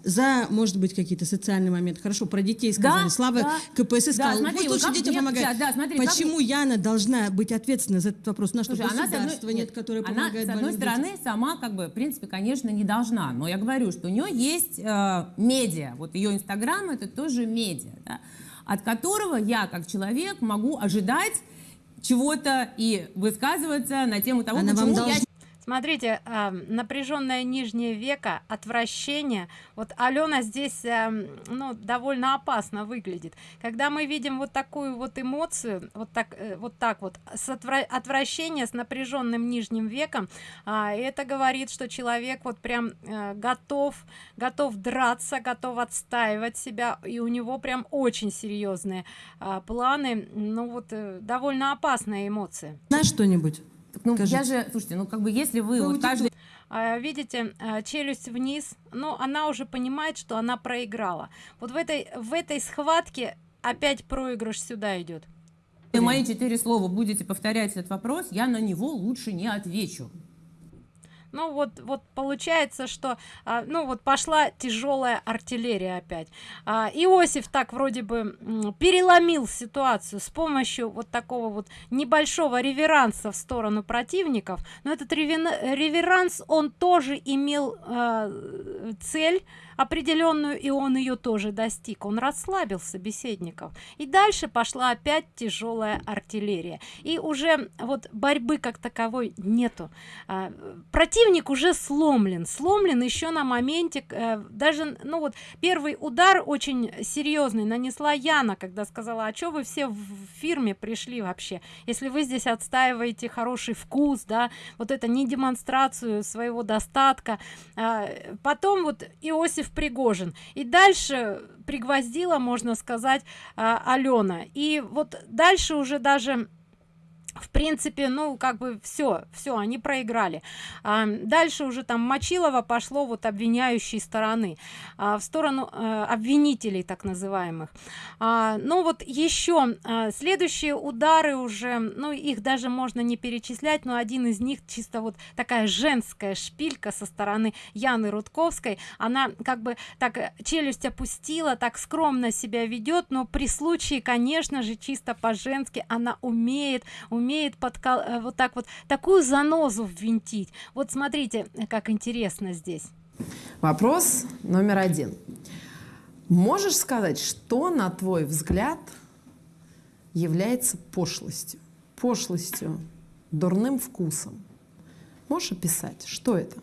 За, может быть, какие-то социальные моменты. Хорошо, про детей сказали. Да, Слава да. КПСС Да, сказал, смотри, пусть вот лучше как детям помогает. да, да, смотри, как Почему Яна должна быть ответственна за этот вопрос? На что Слушай, она, с одной- нет, которое она, помогает с одной стороны, детям? сама, как бы, в принципе, конечно, не должна. Но я говорю, что у нее есть э, медиа. Вот ее инстаграм это тоже медиа, да, от которого я, как человек, могу ожидать чего-то и высказываться на тему того, Она почему я смотрите напряженное нижнее веко отвращение. Вот алена здесь ну довольно опасно выглядит. Когда мы видим вот такую вот эмоцию вот так э, вот так вот с отвра- отвращение с напряженным нижним веком а, это говорит что человек вот прям э, готов готов драться готов отстаивать себя и у него прям очень серьезные а, планы. Ну вот э, довольно опасная эмоция Знаешь что-нибудь? Ну, Скажите. я же, слушайте, ну как бы если вы Про вот каждый А, видите а, челюсть вниз но она уже понимает что она проиграла вот в этой в этой схватке опять проигрыш сюда идет мои четыре слова будете повторять этот вопрос, я на него лучше не отвечу. Ну вот вот получается что а, ну вот пошла тяжелая артиллерия опять. А, иосиф так вроде бы переломил ситуацию с помощью вот такого вот небольшого реверанса в сторону противников. Но этот реверанс он тоже имел а, цель определенную и он ее тоже достиг. Он расслабил собеседников. И дальше пошла опять тяжелая артиллерия. И уже вот борьбы как таковой нету. А, противник уже сломлен. Сломлен еще на моменте э, даже ну вот первый удар очень серьезный нанесла яна когда сказала а что вы все в фирме пришли вообще? Если вы здесь отстаиваете хороший вкус да вот это не демонстрацию своего достатка А, потом вот иосиф пригожин. И дальше пригвоздила можно сказать а, алена. И вот дальше уже даже в принципе ну как бы все все они проиграли. А, дальше уже там мочилова пошло вот обвиняющей стороны а, в сторону э, обвинителей так называемых. А, ну вот еще а, следующие удары уже ну их даже можно не перечислять но один из них чисто вот такая женская шпилька со стороны яны рудковской. Она как бы так э, челюсть опустила так скромно себя ведет но при случае конечно же чисто по-женски она умеет умеет подкол э, вот так вот такую занозу ввинтить вот смотрите как интересно здесь Вопрос номер один. Можешь сказать, что, на твой взгляд, является пошлостью? Пошлостью, дурным вкусом. Можешь описать, что это?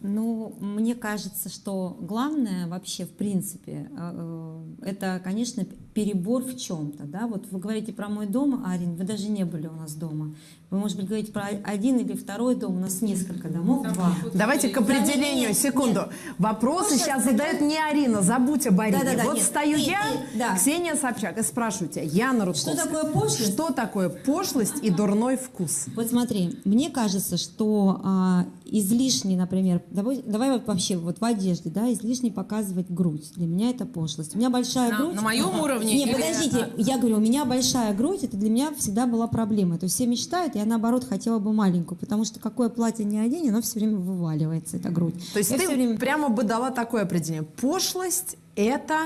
Ну, мне кажется, что главное вообще, в принципе, э, э, это, конечно, перебор в чем-то, да. Вот вы говорите про мой дом, Арин, вы даже не были у нас дома. Вы, может быть, говорите про один или второй дом, у нас несколько домов, два. Давайте к определению, секунду. Вопросы сейчас задает не Арина, забудь об Арине. Да-да-да, вот нет, стою нет, я, нет, да. Ксения Собчак, и спрашиваю тебя, Яна Рудковская. Что такое пошлость? Что такое пошлость и дурной вкус? Вот смотри, мне кажется, что а, излишне, например, давай, давай вот вообще вот в одежде, да, излишне показывать грудь. Для меня это пошлость. У меня большая На- грудь. на моем уровне Не, или- подождите, я говорю, у меня большая грудь, это для меня всегда была проблема. То есть все мечтают, я наоборот хотела бы маленькую, потому что какое платье не одень, оно все время вываливается, эта грудь. То есть Я ты время- прямо бы дала такое определение. Пошлость – это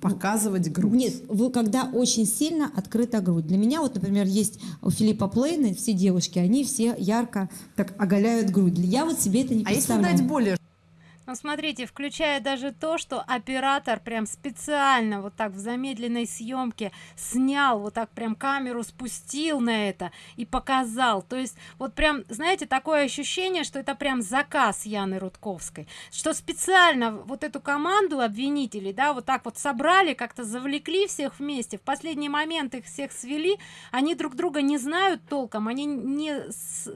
Показывать грудь. Нет, вы когда очень сильно открыта грудь. Для меня вот, например, есть у Филиппа Плейна, все девушки, они все ярко так оголяют грудь. Я вот себе это не А если представляю. дать более Ну, смотрите, включая даже то, что оператор прям специально вот так в замедленной съемке снял, вот так прям камеру спустил на это и показал. То есть вот прям, знаете, такое ощущение, что это прям заказ Яны Рудковской, что специально вот эту команду обвинителей, да, вот так вот собрали, как-то завлекли всех вместе, в последний момент их всех свели, они друг друга не знают толком, они не,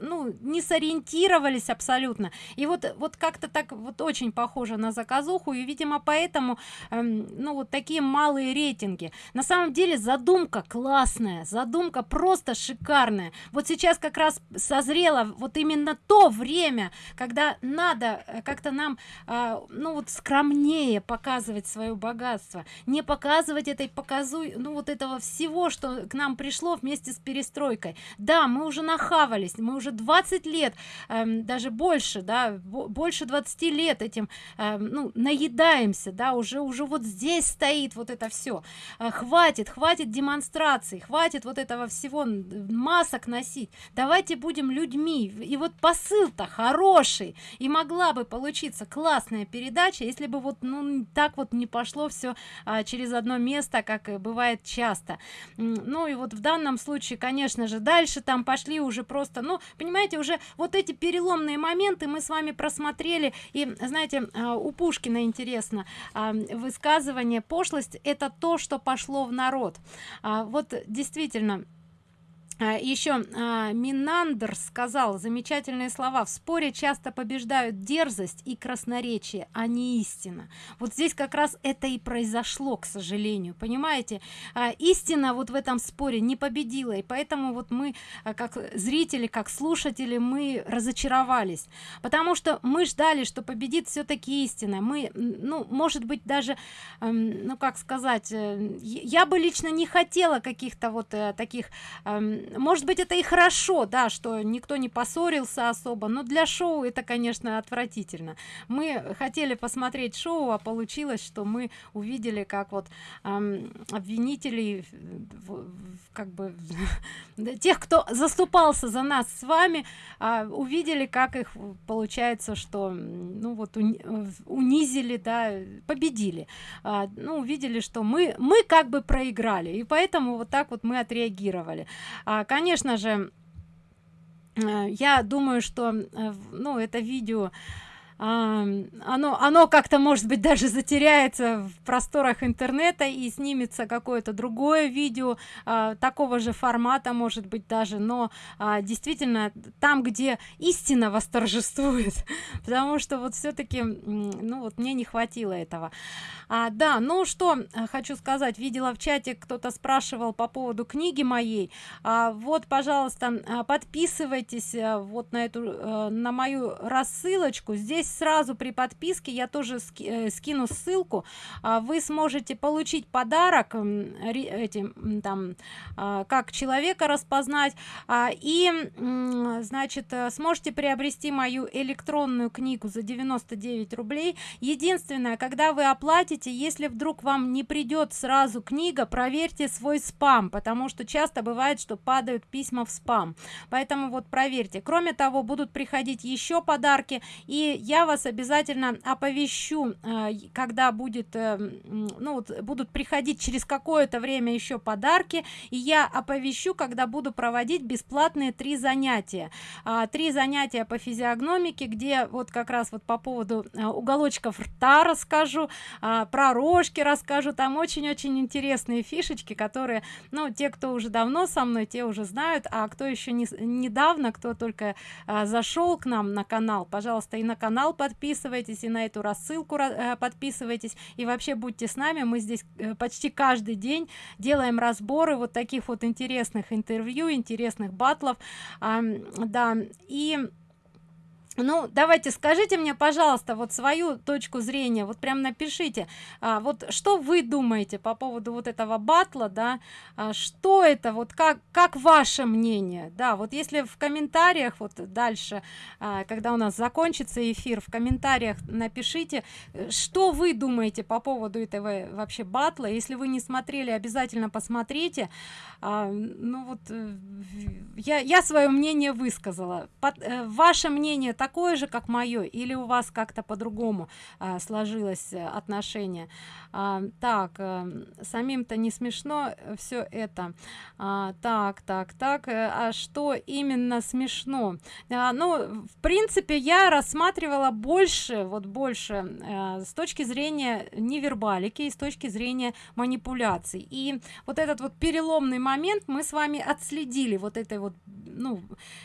ну, не сориентировались абсолютно. И вот, вот как-то так вот очень похоже на заказуху, и, видимо, поэтому, эм, ну, вот такие малые рейтинги. На самом деле задумка классная, задумка просто шикарная. Вот сейчас как раз созрело вот именно то время, когда надо э, как-то нам, а, ну, вот скромнее показывать свое богатство, не показывать этой показуй, ну, вот этого всего, что к нам пришло вместе с перестройкой. Да, мы уже нахавались, мы уже 20 лет, эм, даже больше, да, бо- больше 20 лет этим, эм, ну, наедаемся, да, уже, уже вот здесь стоит вот это все. хватит, хватит демонстраций, хватит вот этого всего масок носить. Давайте будем людьми. И вот посыл-то хороший. И могла бы получиться классная передача, если бы вот, ну, так вот не пошло все через одно место, как бывает часто. Ну и вот в данном случае, конечно же, дальше там пошли уже просто, ну, понимаете, уже вот эти переломные моменты мы с вами просмотрели. И, знаете, а, у Пушкина интересно, а, высказывание пошлость это то, что пошло в народ. А, Вот действительно, еще Минандр сказал замечательные слова. В споре часто побеждают дерзость и красноречие а не истина вот здесь как раз это и произошло к сожалению понимаете? А, истина вот в этом споре не победила и поэтому вот мы а, как зрители как слушатели мы разочаровались. Потому что мы ждали что победит все-таки истина. Мы ну может быть даже ну как сказать э, я бы лично не хотела каких-то вот э, таких может быть это и хорошо да что никто не поссорился особо но для шоу это конечно отвратительно. Мы хотели посмотреть шоу а получилось что мы увидели как вот эм, обвинителей э, как бы тех кто заступался за нас с вами а, увидели как их получается что ну вот уни- э, унизили да победили. А, ну увидели что мы мы как бы проиграли и поэтому вот так вот мы отреагировали. А, конечно же э, я думаю что э, ну это видео а, оно оно как-то может быть даже затеряется в просторах интернета и снимется какое-то другое видео а, такого же формата может быть даже. Но а, действительно там где истина восторжествует потому что вот все-таки ну вот мне не хватило этого. А, да ну что а, хочу сказать. Видела в чате кто-то спрашивал по поводу книги моей. А, вот пожалуйста а, подписывайтесь а, вот на эту э, на мою рассылочку. Здесь сразу при подписке я тоже э, скину ссылку. А, вы сможете получить подарок этим там а, как человека распознать. А, и значит э, сможете приобрести мою электронную книгу за 99 рублей. Единственное когда вы оплатите если вдруг вам не придет сразу книга проверьте свой спам потому что часто бывает что падают письма в спам. Поэтому вот проверьте. Кроме того будут приходить еще подарки и я вас обязательно оповещу э, когда будет э, ну вот будут приходить через какое-то время еще подарки и я оповещу когда буду проводить бесплатные три занятия. А, три занятия по физиогномике где вот как раз вот по поводу э, уголочков рта расскажу а, про рожки расскажу. Там очень-очень интересные фишечки которые ну те кто уже давно со мной те уже знают а кто еще не, недавно кто только а, зашел к нам на канал пожалуйста и на канал подписывайтесь и на эту рассылку ра- э, подписывайтесь. И вообще будьте с нами мы здесь э, почти каждый день делаем разборы вот таких вот интересных интервью интересных батлов. Да и ну давайте скажите мне пожалуйста вот свою точку зрения вот прям напишите а, вот что вы думаете по поводу вот этого батла да? А, что это вот как как ваше мнение? Да вот если в комментариях вот дальше а, когда у нас закончится эфир в комментариях напишите что вы думаете по поводу этого вообще батла. Если вы не смотрели обязательно посмотрите. А, ну вот э, я я свое мнение высказала. Под, э, ваше мнение так такое же как мое или у вас как-то по-другому а, сложилось э, отношение а, так а, самим-то не смешно все это. А, так так так э, а что именно смешно? А, ну в принципе я рассматривала больше вот больше а, с точки зрения невербалики и с точки зрения манипуляций. И вот этот вот переломный момент мы с вами отследили вот этой вот ну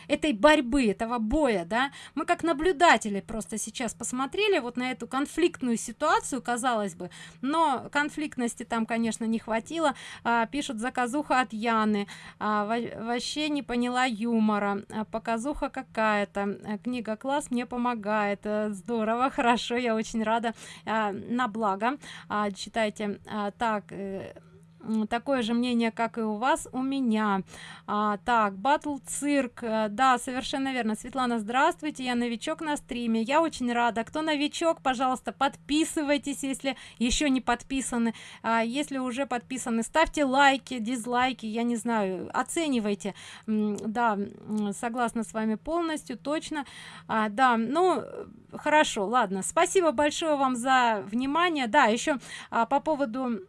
этой борьбы этого боя да. Мы как наблюдатели просто сейчас посмотрели вот на эту конфликтную ситуацию казалось бы но конфликтности там конечно не хватило. А, пишут заказуха от яны а, вообще не поняла юмора. А, показуха какая-то а, книга класс мне помогает а, здорово хорошо я очень рада а, на благо а, читайте. А, так э, такое же мнение как и у вас у меня. А, так батл цирк. Э, да совершенно верно. Светлана здравствуйте я новичок на стриме. Я очень рада. Кто новичок пожалуйста подписывайтесь если еще не подписаны. А, если уже подписаны ставьте лайки дизлайки я не знаю оценивайте. Да согласна с вами полностью точно. А, да ну хорошо ладно. Спасибо большое вам за внимание. Да еще а, по поводу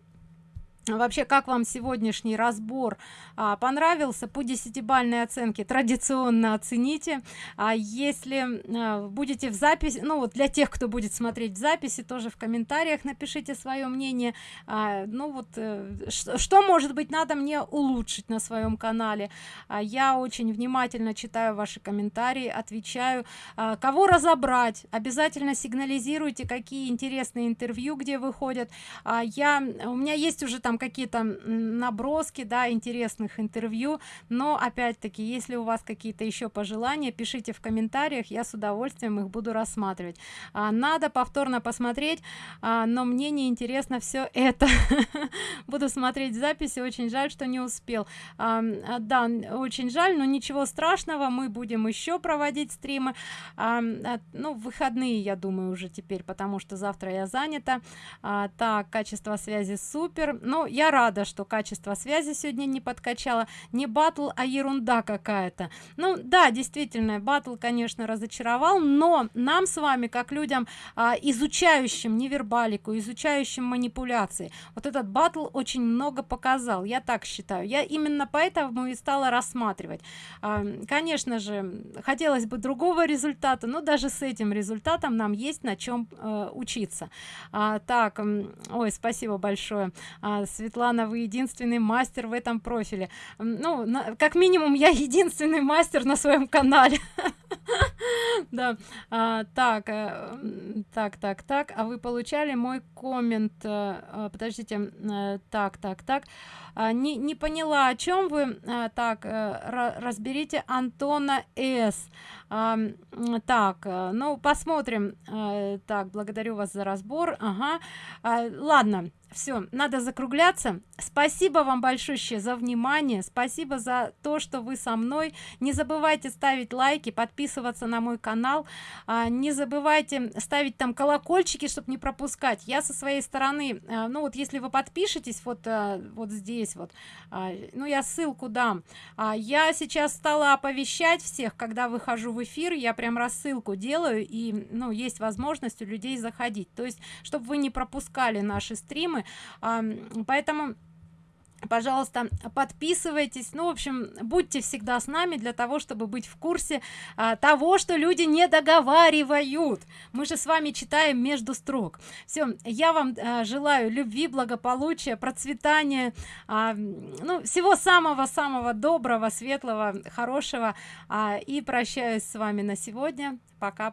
вообще как вам сегодняшний разбор? А, понравился? По десятибальной оценке традиционно оцените. А если а, будете в записи ну вот для тех кто будет смотреть в записи тоже в комментариях напишите свое мнение. А, ну вот э, что, что может быть надо мне улучшить на своем канале? А, я очень внимательно читаю ваши комментарии отвечаю. А, кого разобрать? Обязательно сигнализируйте какие интересные интервью где выходят. А, я у меня есть уже там там какие-то наброски да интересных интервью. Но опять-таки если у вас какие-то еще пожелания пишите в комментариях я с удовольствием их буду рассматривать. А, надо повторно посмотреть а, но мне не интересно все это. Буду смотреть записи очень жаль что не успел. А, а, да очень жаль но ничего страшного мы будем еще проводить стримы. А, а, ну выходные я думаю уже теперь потому что завтра я занята. А, так качество связи супер. Но я рада что качество связи сегодня не подкачала не батл а ерунда какая-то. Ну да действительно батл конечно разочаровал но нам с вами как людям а, изучающим невербалику изучающим манипуляции вот этот батл очень много показал я так считаю. Я именно поэтому и стала рассматривать. А, конечно же хотелось бы другого результата но даже с этим результатом нам есть на чем э, учиться. А, так ой спасибо большое. А, светлана вы единственный мастер в этом профиле. Ну на, как минимум я единственный мастер на своем канале. Да. А, так а, так так так. А вы получали мой коммент а, подождите а, так так так. А, не не поняла о чем вы? Так разберите антона с. Так ну посмотрим. Так благодарю вас за разбор. Ага. Ладно все надо закругляться. Спасибо вам большое за внимание. Спасибо за то что вы со мной. Не забывайте ставить лайки подписываться на мой канал. А, не забывайте ставить там колокольчики чтобы не пропускать. Я со своей стороны а, ну вот если вы подпишетесь вот а, вот здесь вот а, ну я ссылку дам. А, я сейчас стала оповещать всех когда выхожу в эфир я прям рассылку делаю и ну есть возможность у людей заходить. То есть чтобы вы не пропускали наши стримы поэтому пожалуйста подписывайтесь. Ну в общем будьте всегда с нами для того чтобы быть в курсе а, того что люди не договаривают. Мы же с вами читаем между строк. Все я вам а, желаю любви благополучия процветания а, ну всего самого самого доброго светлого хорошего а, и прощаюсь с вами на сегодня. Пока